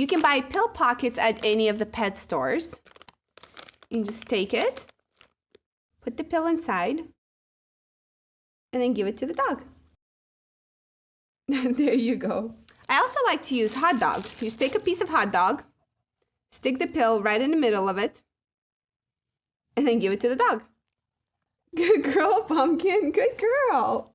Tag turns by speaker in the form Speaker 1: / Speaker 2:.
Speaker 1: You can buy pill pockets at any of the pet stores. You can just take it, put the pill inside, and then give it to the dog. there you go. I also like to use hot dogs. You just take a piece of hot dog, stick the pill right in the middle of it, and then give it to the dog. Good girl, Pumpkin. Good girl.